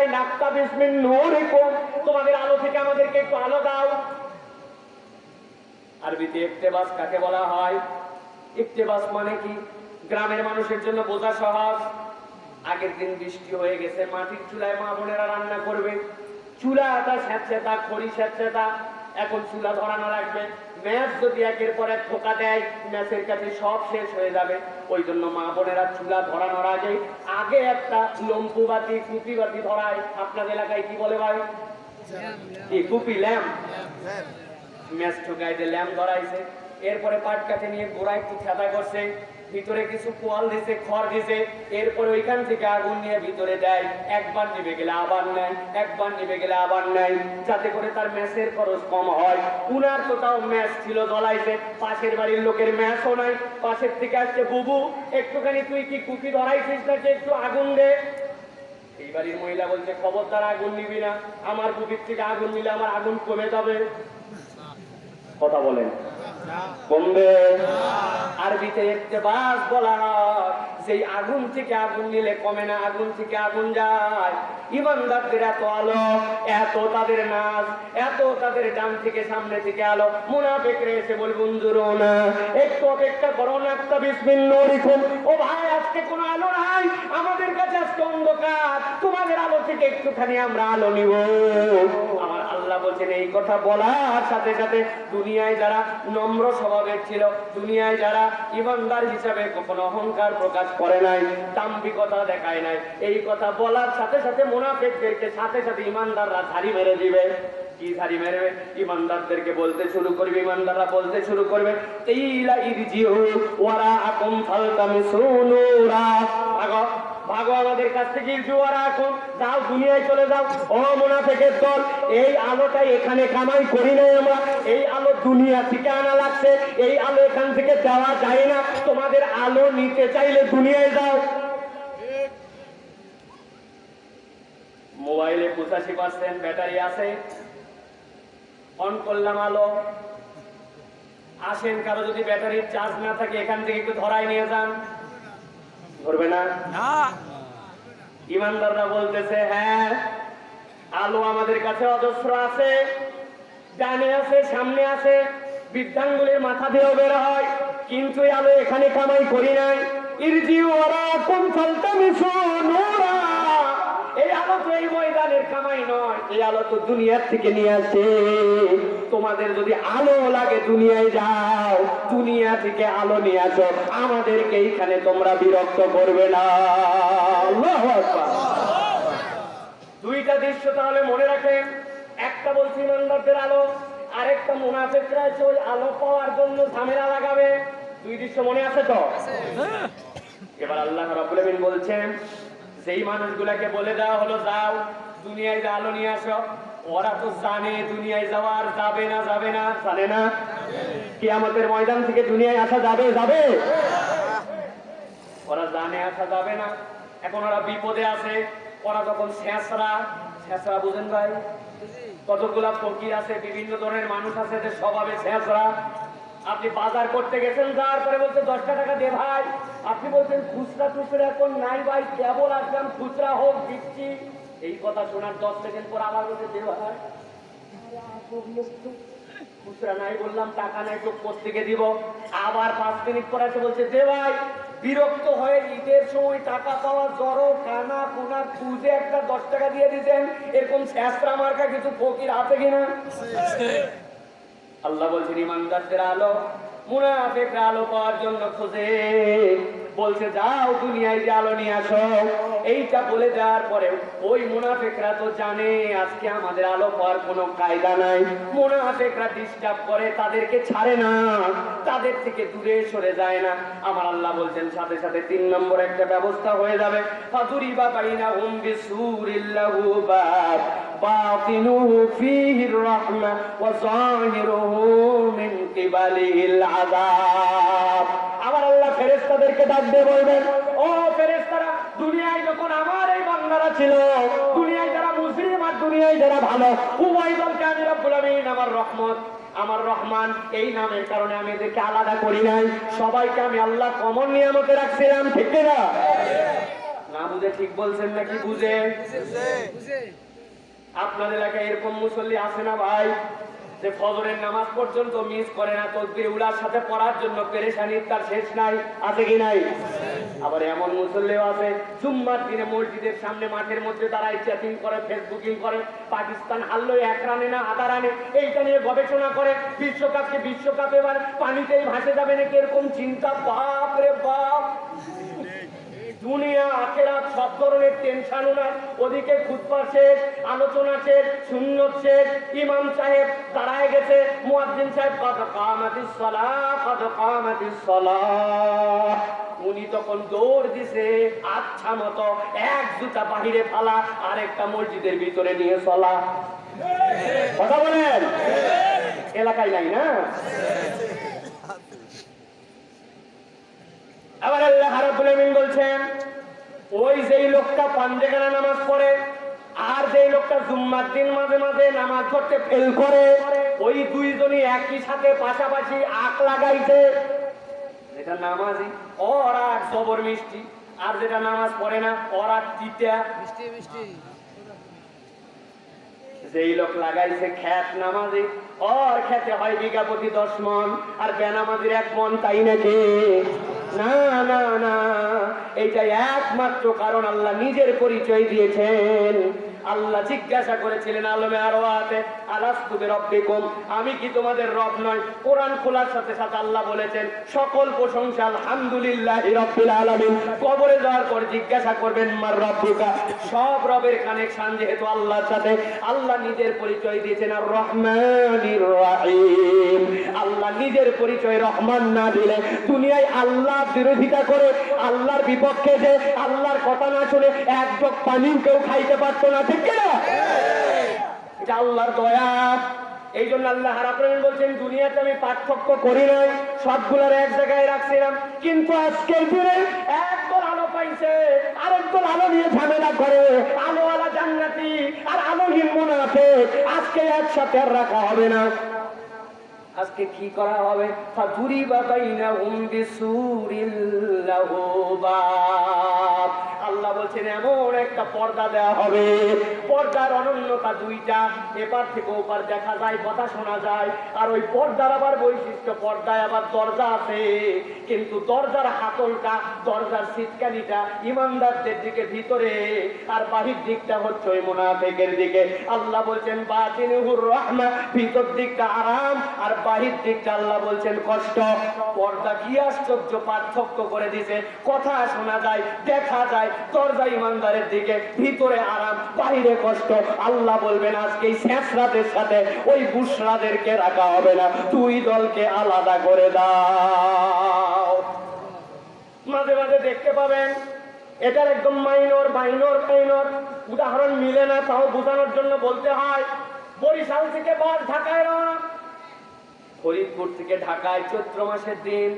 চুলাই নাক্তা বিসমিন নূর তোমাদের আলো থেকে আমাদেরকে একটু আলো দাও। আরবিতে ইফতেবাস কাকে বলা হয়? ইফতেবাস মানে কি? গ্রামের মানুষের জন্য বোঝা সহজ। আগের দিন বৃষ্টি হয়ে গেছে, মাটির চুলায় মা বোনেরা রান্না করবে। চুলা চুলাটা স্যাঁচেতা খড়ি স্যাঁতস্যাঁতা এখন চুলা ধরানো লাগবে। ম্যাচ যদি একের পর এক ঠোকা দেয়, ম্যাচের কাছে সব শেষ হয়ে যাবে। ওই জন্য মা বোনেরা চুলা ধরানোর আগে আগে একটা লম্পু বাতি, কুপি বাতি ধরায় আপনাদের এলাকায় কি বলে ভাই? কুপি, ল্যাম্প? ম্যাচ দিয়ে ল্যাম্প ধরাইছে। এরপরে পাট কাঠে নিয়ে গোড়া একটু ছাতা করছে। ভিতরে কিছু কোয়াল দিছে, খড় দিছে, এরপরে ওইখান থেকে আগুন নিয়ে ভিতরে দেয় একবার নিভে গেলে আবার নেয়, একবার নিভে গেলে আবার নেয়। যাতে করে তার ম্যাচের খরচ কম হয়। উনার তো তাও ম্যাচ ছিল জ্বলাইছে পাশের বাড়ির লোকের ম্যাচও নাই। পাশের থেকে আসছে, বুবু, একটুখানি তুই কি কুপি ধরাইছিস যে একটু আগুন দে? এই বাড়ির মহিলা বলছে খবর খবরদার, আগুন নিবি না। আমার বুবির থেকে আগুন নিলে আমার আগুন কমে যাবে। কথা বলেন। কমবে আরবিতে বলা সেই আগুন থেকে আগুন নিলে কমে না, আগুন থেকে আগুন যায়। ইমানদারদের এত আলো, এত তাদের নাচ, এত তাদের ডান থেকে সামনে থেকে আলো। এসে না একটু অপেক্ষা করো না, একটা বিসমিন নরিকুম ও ভাই, আজকে কোনো আলো নাই। আমাদের কাছে আজকে অন্ধকার। তোমাদের আলো থেকে একটুখানি আমরা আলো নিব। আমার আল্লাহ বলছেন, এই কথা বলার সাথে সাথে দুনিয়ায় যারা নম্র স্বভাবের ছিল, দুনিয়ায় যারা ইমানদার হিসাবে কখনো অহংকার প্রকাশ করে নাই, দাম্ভিকতা দেখায় নাই, এই কথা বলার সাথে সাথে মুনাফিকদেরকে সাথে সাথে ইমানদাররা ঝাড়ি মেরে দিবে। ইমানদারদেরকে বলতে শুরু করবে, ইমানদাররা বলতে শুরু করবে ভাগো আমাদের কাছ থেকে জুয়ারা এখন যাও, দুনিয়ায় চলে যাও। ও মুনাফিকের দল, এই আলোটাই এখানে কামাই করি নাই আমরা। এই আলো দুনিয়া থেকে আনা লাগছে, এই আলো এখান থেকে দেওয়া যায় না। তোমাদের আলো নিতে চাইলে দুনিয়ায় যাও। মোবাইলে পঁচাশি পার্সেন্ট ব্যাটারি আছে। অন করলাম আলো। আসেন, কারও যদি ব্যাটারির চার্জ না থাকে, এখান থেকে একটু ধরাই নিয়ে যান। ধরবে না? ইমানদাররা বলতেছে হ্যাঁ আলো আমাদের কাছে অজস্র আছে ডানে আছে সামনে আছে বৃদ্ধাঙ্গুলের মাথা দিয়েও বের হয় কিন্তু আলো এখানে কামাই করি নাই। ইরজি ওরা কোন ফলটা এই আলো তো এই ময়দানের কামাই নয় এই আলো তো দুনিয়ার থেকে নিয়ে আসে। তোমাদের যদি আলো লাগে দুনিয়ায় যাও দুনিয়া থেকে আলো নিয়ে আসো। আমাদেরকে এইখানে তোমরা বিরক্ত করবে না। দুইটা দৃশ্য তাহলে মনে রাখেন। একটা বলছি ইমানদারদের আলো আরেকটা মুনাফেকরা এসে ওই আলো পাওয়ার জন্য ঝামেলা লাগাবে। দুই দৃশ্য মনে আছে তো? এবার আল্লাহ আমিন বলছেন যেই মানুষগুলাকে বলে দেওয়া হলো যাও দুনিয়ায় যা আলো নিয়ে আসো। ওরা তো জানে দুনিয়ায় যাওয়ার যাবে না যাবে না। জানে না? কি আমাদের ময়দান থেকে দুনিয়ায় আসা যাবে যাবে? ওরা জানে আসা যাবে না। এখন ওরা বিপদে আছে। ওরা তখন শেষরা শেষরা বুঝেন ভাই? কতগুলা ফকির আছে বিভিন্ন ধরনের মানুষ আছে যে স্বভাবে শেষরা। আপনি বাজার করতে গেছেন যাওয়ার পরে বলছে দশটা টাকা দে ভাই। আপনি বলছেন খুচরা টুচরা এখন নাই ভাই কেবল আসলাম খুচরা হোক দিচ্ছি। এই কথা শোনার দশ সেকেন্ড পর আবার বলছে দেওয়া তো। খুচরা নাই বললাম টাকা নাই তো থেকে দিব? আবার পাঁচ মিনিট পরে এসে বলছে দে ভাই বিরক্ত হয়ে ঈদের সময় টাকা পাওয়া জড়ো কানা কোনা খুঁজে একটা দশ টাকা দিয়ে দিতেন। এরকম শেষরা মার্কা কিছু ফকির আছে কিনা? আল্লাহ বলছেন ইমানদারদের আলো। মুনাফিকরা আলো পাওয়ার জন্য খোঁজে। বলছে, যাও দুনিয়ায় যে আলো নিয়ে আসো। এইটা বলে দেওয়ার পরে ওই মুনাফিকরা তো জানে, আজকে আমাদের আলো পাওয়ার কোনো কায়দা নাই। মুনাফিকরা ডিস্টার্ব করে, তাদেরকে ছাড়ে না। তাদের থেকে দূরে সরে যায় না। আমার আল্লাহ বলছেন, সাথে সাথে তিন নম্বর একটা ব্যবস্থা হয়ে যাবে। ফাতুরি বা বাইনা হুম বিসুরিল্লাহু বাব باطنه فيه الرحمة وظاهره من قبله العذاب আমার আল্লাহ ফেরেস্তাদেরকে ডাক দিয়ে বলবেন ও ফেরেস্তারা দুনিয়ায় যখন আমার এই বান্দারা ছিল দুনিয়ায় যারা মুসলিম আর দুনিয়ায় যারা ভালো উভয় দলকে আমি রব্বুল আমিন আমার রহমত আমার রহমান এই নামের কারণে আমি এদেরকে আলাদা করি নাই সবাইকে আমি আল্লাহ কমন নিয়ামতে রাখছিলাম ঠিক না না না বুঝে ঠিক বলছেন নাকি বুঝে আপনার এলাকায় এরকম মুসল্লি আছে না ভাই? যে ফজরের নামাজ পর্যন্ত মিস করে না তসবির উলার সাথে পড়ার জন্য পেরেশানি, তার শেষ নাই, আছে কি নাই? আবার এমন মুসল্লিও আছে, জুম্মার দিনে মসজিদের সামনে মাঠের মধ্যে তারা চ্যাটিং করে, ফেসবুকিং করে, পাকিস্তান হারলো এক রানে না আধা রানে? এইটা নিয়ে গবেষণা করে, বিশ্বকাপকে বিশ্বকাপ এবার পানিতেই ভাসে যাবে নাকি এরকম চিন্তা? বাপ রে বাপ! সব ধরনের টেনশন ওনার ওদিকে খুতবা শেষ, আলোচনা শেষ, সুন্নত শেষ। ইমাম সাহেব দাঁড়ায় গেছে, মুয়াজ্জিন সাহেব কত কামাতিস সালাহ কত কামাতিস সালাহ। উনি তখন দৌড় দিছে আচ্ছা মতো এক জুতা বাহিরে ফালা আর একটা মসজিদের ভিতরে নিয়ে চলা। কথা বলেন? এলাকায় নাই না? আবার আল্লাহ আলামিন বলছেন ওই যেই লোকটা পাঞ্জেখানা নামাজ পড়ে আর যেই লোকটা জুম্মার দিন মাঝে মাঝে নামাজ পড়তে ফেল করে ওই দুইজনই একই সাথে পাশাপাশি আখ লাগাইছে। যেটা নামাজি ওরা জবর মিষ্টি আর যেটা নামাজ পড়ে না ওরা তিতা। মিষ্টি মিষ্টি। যেই লোক লাগাইছে খ্যাত নামাজি ওর খেতে হয় বিঘা প্রতি দশ মন আর বেনামাজির এক মন তাই নাকি? না না না। এইটা একমাত্র কারণ আল্লাহ নিজের পরিচয় দিয়েছেন। আল্লাহ জিজ্ঞাসা করেছিলেন আলমে আরও আতে আলাস্তুবে রব্বিকুম আমি কি তোমাদের রব নয়? কোরআন খোলার সাথে সাথে আল্লাহ বলেছেন, সকল প্রশংসা আলহামদুলিল্লাহ রব্বিল আলামিন। কবরে যাওয়ার পর জিজ্ঞাসা করবেন, মার রব্বুকা? সব রবের কানেকশন যেহেতু আল্লাহর সাথে, আল্লাহ নিজের পরিচয় দিয়েছেন আর রহমানির রহিম। আল্লাহ নিজের পরিচয় রহমান না দিলে দুনিয়ায় আল্লাহ বিরোধিতা করে, আল্লাহর বিপক্ষে যে, আল্লাহর কথা না শুনে এক জগ পানিও কেউ খাইতে পারতো না। এটা আল্লাহর দয়া। এই জন্য আল্লাহ হারাপ্রেম বলছেন, দুনিয়াতে আমি পার্থক্য করি নাই, সবগুলোর এক জায়গায় রাখছিলাম। কিন্তু আজকের দিনে একদল আলো পাইছে, আরেকদল আলো নিয়ে ঝামেলা করে। আলোওয়ালা জান্নাতি আর আলোহীন আছে আজকে একসাথে আর রাখা হবে না। আজকে কি করা হবে? ফাতুরি বাবাইনা হুম বিসুরিল লাহু বাব বলছেন, এমন একটা পর্দা দেওয়া হবে। পর্দার অনন্যতা দুইটা। এপার থেকে ওপার দেখা যায়, কথা শোনা যায়। আর ওই পর্দার আবার বৈশিষ্ট্য, পর্দায় আবার দরজা আছে। কিন্তু দরজার হাতলটা, দরজার সিটকানিটা ইমানদারদের দিকে ভিতরে। আর বাহির দিকটা হচ্ছে ওই মুনাফেকের দিকে। আল্লাহ বলছেন বাতিনুহুর রহমা, ভিতর দিকটা আরাম আর বাহির দিকটা আল্লাহ বলছেন কষ্ট। পর্দা কি আশ্চর্য পার্থক্য করে দিছে। কথা শোনা যায়, দেখা যায়, দরজা ইমানদারের দিকে ভিতরে আরাম বাহিরে কষ্ট। আল্লাহ বলবেন, আজকে এই শেষরাতের সাথে ওই বুসরাদেরকে রাখা হবে না। দুই দলকে আলাদা করে দাও। মাঝে মাঝে দেখতে পাবেন, এটার একদম মাইনর মাইনর মাইনর। উদাহরণ মিলে না, তাও বোঝানোর জন্য বলতে হয়, বরিশাল থেকে বাস ঢাকায় রওনা ফরিদপুর থেকে ঢাকায় চৈত্র মাসের দিন।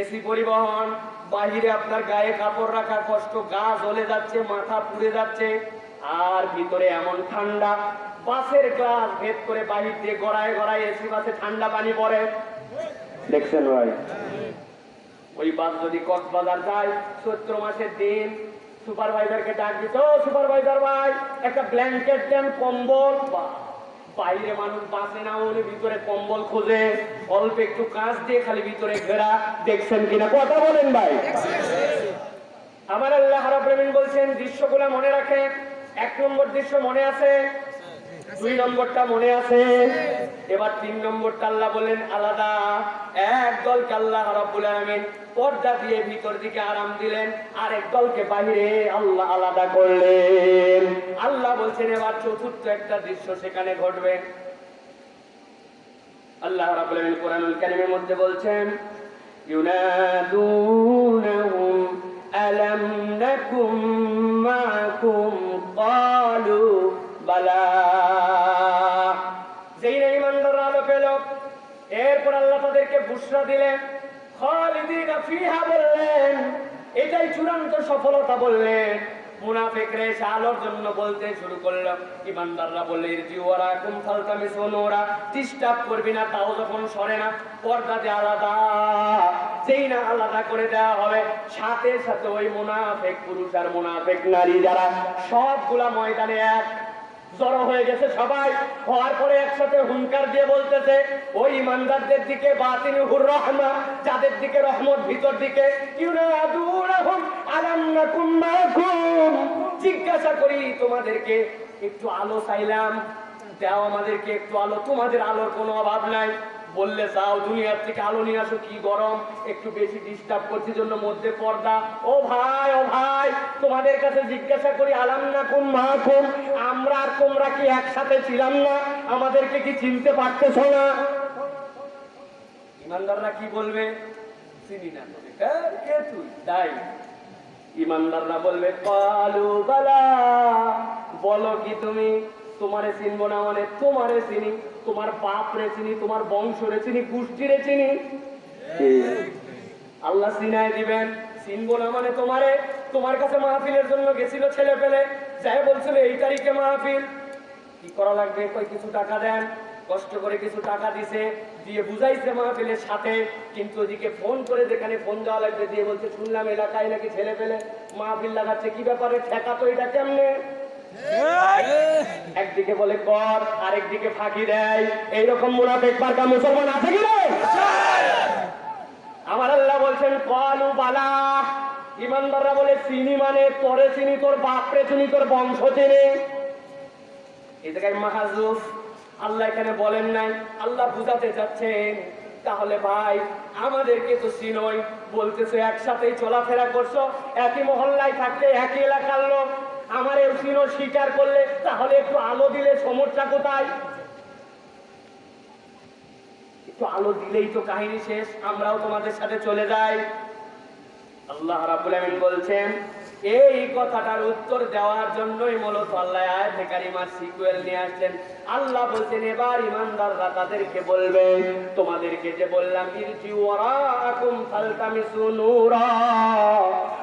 এসি পরিবহন, বাহিরে আপনার গায়ে কাপড় রাখার কষ্ট, গা জ্বলে যাচ্ছে, মাথা পুড়ে যাচ্ছে, আর ভিতরে এমন ঠান্ডা। বাসের গ্লাস ভেদ করে বাহির দিয়ে গড়ায় গড়ায় এসি বাসে ঠান্ডা পানি পড়ে। দেখছেন ভাই? ওই বাস যদি কক্সবাজার যায় চৈত্র মাসের দিন সুপারভাইজারকে ডাক দিত সুপারভাইজার ভাই, একটা ব্ল্যাঙ্কেট দেন, কম্বল। বা বাইরে মানুষ বাঁচে না ওর ভিতরে কম্বল খোঁজে, অল্প একটু কাজ দিয়ে খালি ভিতরে ঘেরা, দেখছেন কিনা? কথা বলেন ভাই। আমার আল্লাহ হারাপ্রেমিন বলছেন, দৃশ্যগুলা মনে রাখে এক নম্বর দৃশ্য মনে আছে দুই নম্বরটা মনে আছে? এবার তিন নম্বরটা আল্লাহ বলেন আলাদা। এক দলকে আল্লাহ রাব্বুল আলামিন পর্দা দিয়ে ভিতর দিকে আরাম দিলেন, আরেক দলকে বাহিরে আল্লাহ আলাদা করলেন। আল্লাহ বলছেন, এবার চতুর্থ একটা দৃশ্য সেখানে ঘটবে। আল্লাহ রাব্বুল আলামিন কোরআনুল কারীমের মধ্যে বলছেন ইউনা আলাম বালা বুসরা দিলেন ফিহা বললেন, এটাই চূড়ান্ত সফলতা বললেন। তাও সরে না আলাদা না আলাদা করে দেওয়া হবে। সাথে সাথে ওই মুনাফেক পুরুষ আর মুনাফেক নারী যারা সবগুলা ময়দানে এক জড়ো হয়ে গেছে সবাই। হওয়ার পরে একসাথে হুঙ্কার দিয়ে বলতেছে, ওই ইমানদারদের দিকে বাতিন হুর রহমা, যাদের দিকে রহমত, ভিতর দিকে জিজ্ঞাসা করি, তোমাদেরকে একটু আলো চাইলাম, দাও আমাদেরকে একটু আলো, তোমাদের আলোর কোনো অভাব নাই? বললে যাও দুনিয়ার থেকে আলো নিয়ে আসো কি গরম একটু বেশি ডিস্টার্ব করছি জন্য মধ্যে পর্দা। ও ভাই ও ভাই তোমাদের কাছে জিজ্ঞাসা করি আলাম না কোন মা কোন আমরা আর তোমরা কি একসাথে ছিলাম না? আমাদেরকে কি চিনতে পারতেছ না? ইমানদাররা কি বলবে? চিনি না হ্যাঁ, কে তুই? তাই ইমানদাররা বলবে কালু বালা বলো কি তুমি? তোমারে চিনবো না মানে তোমারে চিনি। তোমার পাপ রে চিনি তোমার বংশ রে চিনি গোষ্ঠী রে চিনি। আল্লাহ সিনায় দিবেন। চিনবো না মানে তোমারে তোমার কাছে মাহফিলের জন্য গেছিল ছেলে পেলে। যাই বলছিল এই তারিখে মাহফিল। কি করা লাগবে? কই কিছু টাকা দেন। কষ্ট করে কিছু টাকা দিছে দিয়ে বুঝাইছে মাহফিলের সাথে। কিন্তু ওদিকে ফোন করে যেখানে ফোন দেওয়া লাগবে দিয়ে বলছে শুনলাম এলাকায় নাকি ছেলে পেলে মাহফিল লাগাচ্ছে। কি ব্যাপারে ঠেকা তো এটা কেমনে? একদিকে বলে কর, আরেকদিকে ফাঁকি দেয়। এইরকম মুনাফেক পার্কা মুসলমান আছে কি আমার আল্লাহ বলছেন, কলু বালা। ইমানদাররা বলে, চিনি মানে তোরে চিনি, তোর বাপরে চিনি, তোর বংশ চিনি। এই জায়গায় মাহাজুফ, আল্লাহ এখানে বলেন নাই। আল্লাহ বুঝাতে যাচ্ছেন তাহলে ভাই আমাদেরকে তো চিনই? বলতেছো, একসাথেই চলাফেরা করছ, একই মহল্লায় থাকতে একই এলাকার লোক আমার চিনো স্বীকার করলে তাহলে একটু আলো দিলে সমস্যা কোথায়? একটু আলো দিলেই তো কাহিনী শেষ, আমরাও তোমাদের সাথে চলে যাই। আল্লাহ রাবুল আমিন বলছেন এই কথাটার উত্তর দেওয়ার জন্যই মূলত আল্লাহ আয়াতে কারিমার সিকুয়েল নিয়ে আসছেন আল্লাহ বলছেন, এবার ইমানদাররা তাদেরকে বলবে, তোমাদেরকে যে বললাম, ইরজি ওয়ারাকুম ফালতামিসু নূরা।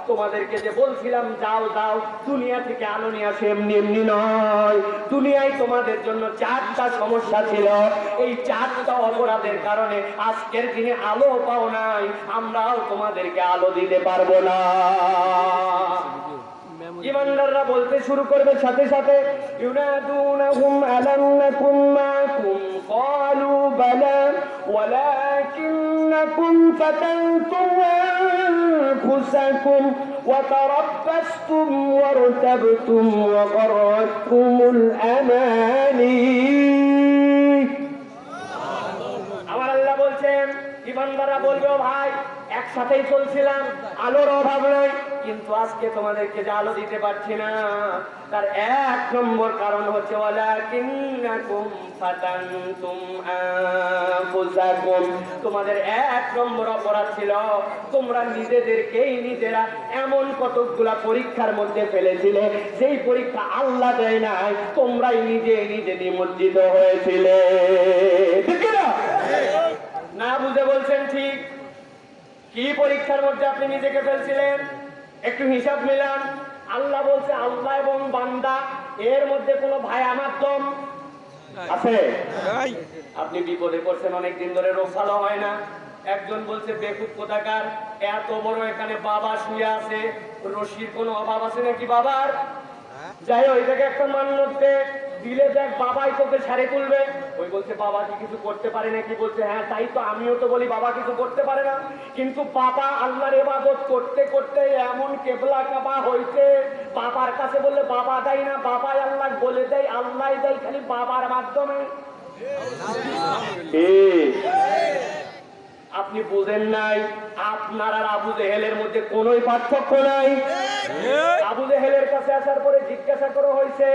তোমাদেরকে যে বলছিলাম, যাও যাও, দুনিয়া থেকে আলো নিয়ে আসে, এমনি এমনি নয়। দুনিয়ায় তোমাদের জন্য চারটা সমস্যা ছিল। এই চারটা অপরাধের কারণে আজকের দিনে আলো পাও নাই, আমরাও তোমাদেরকে আলো দিতে পারব না। ইমানদাররা বলতে শুরু করবে সাথে সাথে ইউনাদুনাহুম আলাম নাকুম মাকুম ক্বালু বালা ولكنكم فتنتم أنفسكم وتربصتم وارتبتم وغرتكم الأماني বলছেন ইমানদাররা বলবে, ভাই, একসাথেই চলছিলাম, আলোর অভাব নাই, কিন্তু আজকে তোমাদেরকে যে আলো দিতে পারছি না। তার এক নম্বর কারণ হচ্ছে তোমাদের এক নম্বর অপরাধ ছিল, তোমরা নিজেদেরকেই নিজেরা এমন কতকগুলা পরীক্ষার মধ্যে ফেলেছিলে সেই পরীক্ষা আল্লাহ দেয় নাই, তোমরাই নিজে নিজে নিমজ্জিত হয়েছিলে। না বুঝে বলছেন ঠিক। কি পরীক্ষার মধ্যে আপনি নিজেকে ফেলছিলেন? একটু হিসাব মিলান। আল্লাহ বলছে আল্লাহ এবং বান্দা এর মধ্যে কোনো ভাই আমার দম? আছে? আপনি বিপদে পড়ছেন অনেক দিন ধরে রোগ ভালো হয় না। একজন বলছে বেকুব কোথাকার? এত বড় এখানে বাবা শুয়ে আছে। রশির কোনো অভাব আছে নাকি বাবার? যাই ওই থেকে একটা মান্যতে দিলে দেখ বাবাই তোকে ছাড়ে তুলবে। ওই বলছে বাবা কি কিছু করতে পারে নাকি বলছে হ্যাঁ তাই তো আমিও তো বলি বাবা কিছু করতে পারে না। কিন্তু বাবা আল্লাহর এবাদত করতে করতে এমন কেবলা কাবা হইছে বাবার কাছে বললে বাবা দেয় না বাবাই আল্লাহ বলে দেয় আল্লাহ দেয় খালি বাবার মাধ্যমে। আপনি বুঝেন নাই আপনার আর আবু জেহেলের মধ্যে কোনোই পার্থক্য নাই। আবু জেহেলের কাছে আসার পরে জিজ্ঞাসা করা হয়েছে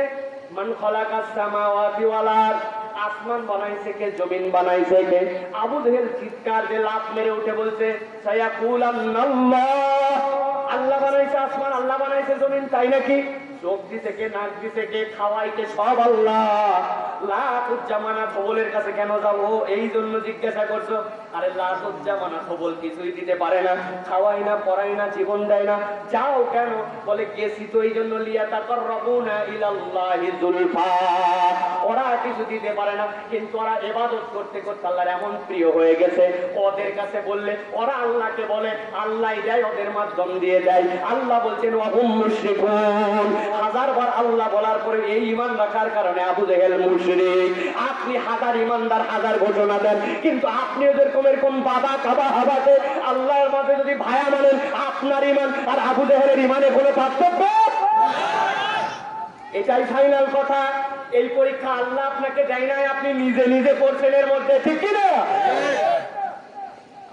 মান খলাকাস সামাওয়াতি ওয়াল আরদ? আসমান বানাইছে কে, জমিন বানাইছে কে? আবু জেহেল চিৎকার দিয়ে লাফ মেরে উঠে বলছে আল্লাহ বানাইছে আসমান, আল্লাহ বানাইছে জমিন, তাই নাকি? চোখ দিতে কে, নাক দিছে কে খাওয়াই কে সব আল্লাহ। লাখুজ্জামানা খবলের কাছে কেন যাব? এই জন্য জিজ্ঞাসা করছ। আরে লাখুজ্জামানা খবল কিছুই দিতে পারে না। খাওয়াই না পড়াই না, জীবন দেয় না। যাও কেন? বলে, গেছি তো এই জন্য লিয়া তাকর রবুনা ইলাল্লাহি যুলফা ওরা কিছু দিতে পারে না, কিন্তু ওরা এবাদত করতে করতে আল্লাহর এমন প্রিয় হয়ে গেছে। ওদের কাছে বললে, ওরা আল্লাহকে বলে, আল্লাহ দেয়, ওদের মাধ্যম দিয়ে দেয়। আল্লাহ বলছেন, ওয়াহুম মুশরিকুন। হাজার বার আল্লাহ বলার পরে এই ঈমান রাখার কারণে আবু জেহেল মুশরিক, আপনি হাজার ইমানদার, হাজার ঘোষণা দেন, কিন্তু আপনি কোন এরকম বাবা, কাবা, হাবাতে আল্লাহর মাঝে যদি ভায়া মানেন, আপনার ইমান আর আবু জেহেলের ইমানে কোনো পার্থক্য? এটাই ফাইনাল কথা। এই পরীক্ষা আল্লাহ আপনাকে দেয় নাই, আপনি নিজে নিজে করছেন এর মধ্যে, ঠিক কি না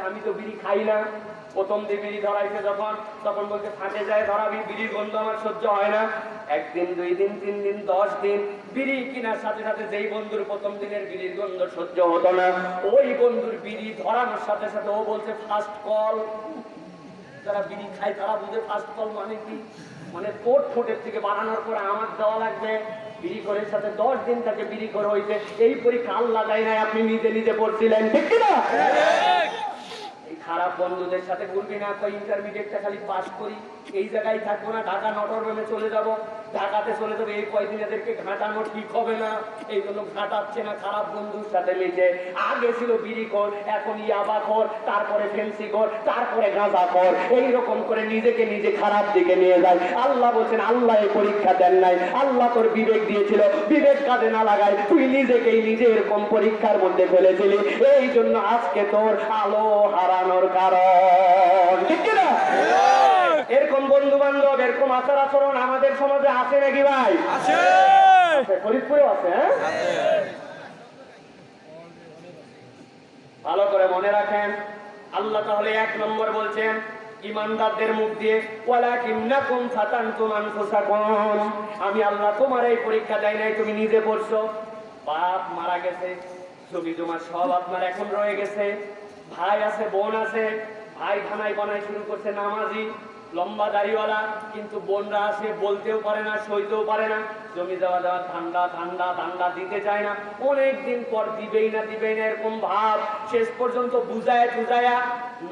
আমি তো বিড়ি খাই না। প্রথম যখন, তখন ফাটে যায়, ধরাবি আমার সহ্য হয় না। একদিন, দুই দিন, তিন দিন, দশ দিন, বিড়ি কেনার সাথে সাথে যেই বন্ধুর প্রথম দিনের সহ্য হতো না। ওই বন্ধুর বিড়ি ধরানোর সাথে সাথে ও বলছে ফার্স্ট কল যারা বিড়ি খায়, তারা বুঝে ফার্স্ট কল মানে কি? মানে তোর ঠোঁটের থেকে বানানোর পরে আমার দেওয়া লাগবে। বিড়ি করের সাথে দশ দিন তাকে বিড়ি করে হয়েছে এই পরীক্ষা আল্লাহ দেয় নাই আপনি নিজে নিজে পড়ছিলেন ঠিক কিনা? এই খারাপ বন্ধুদের সাথে ঘুরবি না ইন্টারমিডিয়েটটা খালি পাস করি। এই জায়গায় থাকব না, ঢাকা নটরডেমে চলে যাব। ঢাকাতে চলে যাব, এই কয়দিন এদেরকে ঘাটানো ঠিক হবে না। এই জন্য ঘাটাচ্ছে না, খারাপ বন্ধুর সাথে মিশে আগে ছিল বিড়ি কর এখন ইয়াবা কর তারপরে ফেন্সি কর তারপরে গাঁজা কর এইরকম করে নিজেকে নিজে খারাপ দিকে নিয়ে যায়। আল্লাহ বলছেন, আল্লাহ এই পরীক্ষা দেন নাই। আল্লাহ তোর বিবেক দিয়েছিল। বিবেক কাজে না লাগায়, তুই নিজেকেই নিজে এরকম পরীক্ষার মধ্যে ফেলেছিলি। এই জন্য আজকে তোর আলো হারানোর কারণ ঠিক কি না এরকম বন্ধু বান্ধব এরকম আচার আচরণ আমাদের সমাজে আছে নাকি ভাই? আছে। আছে, ফরিদপুরেও আছে হ্যাঁ? ভালো করে মনে রাখেন আল্লাহ তাহলে এক নম্বর বলছেন ইমানদারদের মুখ দিয়ে আমি আল্লাহ তোমার এই পরীক্ষা দেয় নাই তুমি নিজে পড়ছো। বাপ মারা গেছে জমি জমা সব আপনার এখন রয়ে গেছে। ভাই আছে বোন আছে ভাই খানাই বানাই শুরু করছে নামাজি। লম্বা দাড়িওয়ালা কিন্তু বোনরা আসে বলতেও পারে না সইতেও পারে না। জমি দেওয়া দেওয়া ঠান্ডা ঠান্ডা ঠান্ডা দিতে চায় না। অনেক দিন পর দিবেই না দিবেই না, এরকম ভাব। শেষ পর্যন্ত বুঝায় টুজায়া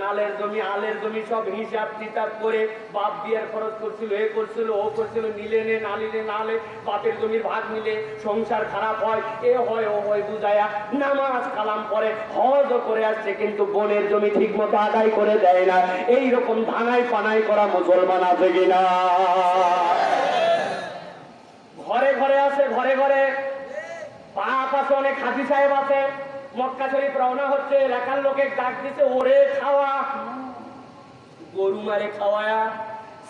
নালের জমি, আলের জমি সব হিসাব কিতাব করে বাপ বিয়ার খরচ করছিল, এ করছিল, ও করছিল নিলে নে না নিলে না লে বাপের জমির ভাগ নিলে সংসার খারাপ হয়, এ হয়, ও হয়, বুঝায়া নামাজ কালাম পরে হজ করে আসছে, কিন্তু বোনের জমি ঠিক মতো আদায় করে দেয় না। এই রকম ধানাই পানাই করা মুসলমান আছে কিনা? ঘরে ঘরে আছে, ঘরে ঘরে। বাপ আছে, অনেক হাজি সাহেব আছে। মক্কা শরীফ রওনা হচ্ছে, এলাকার লোকে ডাক দিছে, ওরে খাওয়া। গরু মারে খাওয়ায়া,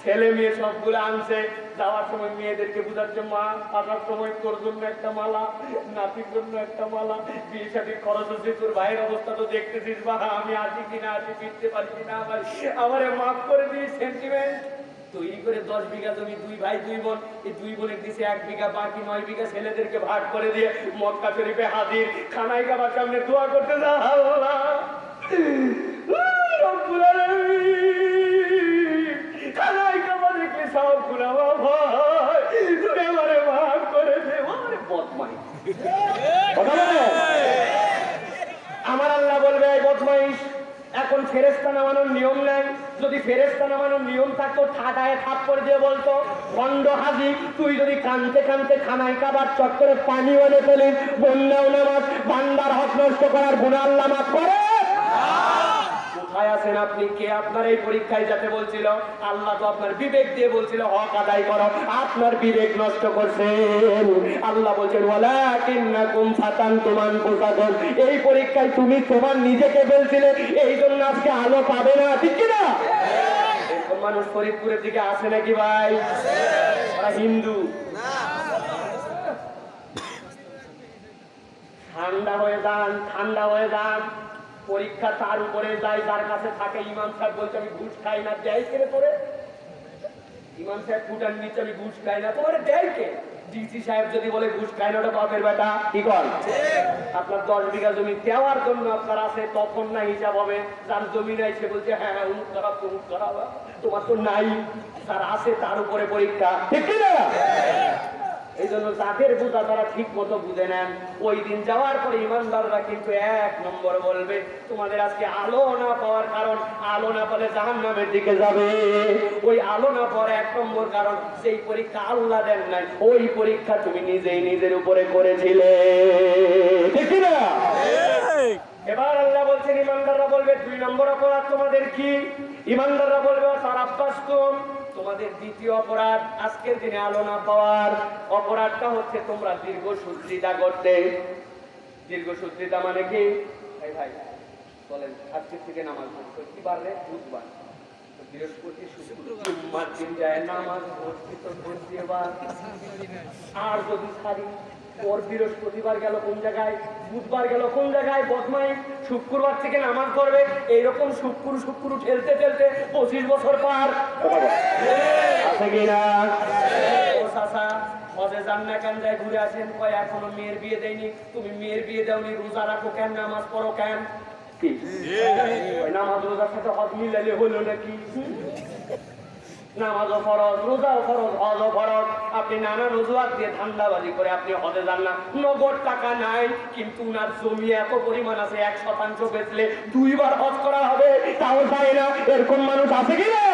ছেলে মেয়ে সবগুলো আনছে। যাওয়ার সময় মেয়েদেরকে বুঝাচ্ছে মা, আসার সময় তোর জন্য একটা মালা, নাতির জন্য একটা মালা, বিয়ে সাথে খরচ হচ্ছে তোর ভাইয়ের অবস্থা তো দেখতেছিস বা আমি আসি কিনা আসি ফিরতে পারি কিনা আমার, আমারে মাফ করে দিই সেন্টিমেন্ট তৈরি করে দশ বিঘা জমি, দুই ভাই, দুই বোন, এই দুই বোনের দিছে এক বিঘা, বাকি নয় বিঘা ছেলেদেরকে ভাগ করে দিয়ে মক্কা শরীফে হাজির। খানাই খাবার সামনে দোয়া করতে যা আল্লাহ। খানাই কাবা দেখলে সব মাফ করে দে। কথা বলে আমার আল্লাহ বলবে এই বদমাইশ এখন ফেরেস্তা নামানোর নিয়ম নাই। যদি ফেরেস্তা নামানোর নিয়ম থাকতো, ঠাটায় করে দিয়ে বলতো খন্ড হাজি তুই যদি কানতে কানতে খানায় কাবার চক্করে পানি এনে ফেলিস বন্যাও নামাজ, বান্দার হক নষ্ট করার গুণাল্লা মাফ করে। কোথায় আছেন আপনি? কে আপনার এই পরীক্ষায় যাতে বলছিল? আল্লাহ তো আপনার বিবেক দিয়ে বলছিল, হক আদায় করো। আপনার বিবেক নষ্ট করছেন। আল্লাহ বলছেন এই পরীক্ষায় তুমি তোমার নিজেকে বলছিলে, এই জন্য আজকে আলো পাবে না, ঠিক কি না এরকম মানুষ ফরিদপুরের দিকে আসে নাকি ভাই? হিন্দু। ঠান্ডা হয়ে যান, ঠান্ডা হয়ে যান। পরীক্ষা তার উপরে যায় যার কাছে থাকে ইমাম সাহেব বলছে আমি ঘুষ খাই না দেয় ছেড়ে পড়ে ইমাম সাহেব ফুটান নিচে আমি ঘুষ খাই না। তোমার দেয় কে? ডিসি সাহেব যদি বলে ঘুষ খাই না ওটা বাপের বেটা। কি কর আপনার দশ বিঘা জমি দেওয়ার জন্য আপনার আছে তখন না হিসাব হবে। যার জমি নাই সে বলছে হ্যাঁ হ্যাঁ উমুক করা তমুক করা তোমার তো নাই তার আছে তার উপরে পরীক্ষা। ঠিক কি না এই জন্য যাদের বোঝা তারা ঠিক মতো বুঝে নেন। ওই দিন যাওয়ার পরে ইমানদাররা কিন্তু এক নম্বর বলবে তোমাদের আজকে আলো না পাওয়ার কারণ আলো না পেলে জাহান নামের দিকে যাবে। ওই আলো না পাওয়ার এক নম্বর কারণ সেই পরীক্ষা আল্লাহ দেন নাই ওই পরীক্ষা তুমি নিজেই নিজের উপরে করেছিলে। ঠিক না এবার আল্লাহ বলছেন ইমানদাররা বলবে দুই নম্বর অপরাধ তোমাদের কি? ইমানদাররা বলবে তার আব্বাস তোমাদের দ্বিতীয় অপরাধ আজকের দিনে আলো না পাওয়ার। অপরাধটা হচ্ছে তোমরা দীর্ঘ সূত্রিতা করতে দীর্ঘ সূত্রিতা মানে কি? এই ভাই বলেন আজকের থেকে নামাজ কি বার বুধবার। বৃহস্পতি শুক্র জুম্মার দিন যায় নামাজ আর যদি ছাড়ি ওর বৃহস্পতিবার গেল কোন জায়গায়? বুধবার গেল কোন জায়গায়? বদমাই শুক্রবার থেকে নামাজ পড়বে এইরকম শুক্র শুক্র ঠেলতে ঠেলতে পঁচিশ বছর পার। আছে কি ও চাচা হজে যান না কেন? যায় ঘুরে আসেন। কয় এখনও মেয়ের বিয়ে দেয়নি। তুমি মেয়ের বিয়ে দাওনি রোজা রাখো কেন? নামাজ পড়ো কেন? নামাজ রোজার সাথে হজ মিলাইলে হলো নাকি? নামাজও ফরজ রোজাও ফরজ হজও ফরজ। আপনি নানা রোজুয়াত দিয়ে ধান্দাবাজি করে আপনি হজে যান না। নগদ টাকা নাই কিন্তু উনার জমি এত পরিমাণ আছে এক শতাংশ বেচলে দুইবার হজ করা হবে। তাও যায় না এরকম মানুষ আছে কি না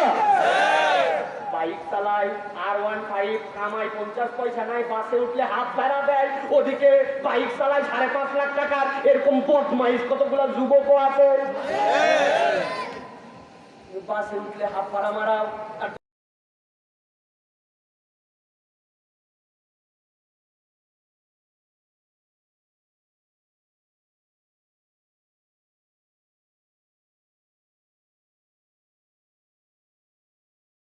বাইক চালায় আর ওয়ান ফাইভ কামাই পঞ্চাশ পয়সা নাই বাসে উঠলে হাত ভাড়া দেয়। ওদিকে বাইক চালায় সাড়ে পাঁচ লাখ টাকার এরকম বদমাইশ কতগুলো যুবকও আছে? বাসে উঠলে হাত ভাড়া মারাও আর